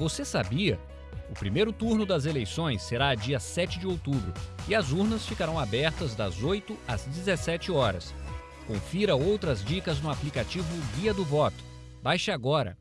Você sabia? O primeiro turno das eleições será dia 7 de outubro e as urnas ficarão abertas das 8 às 17 horas. Confira outras dicas no aplicativo Guia do Voto. Baixe agora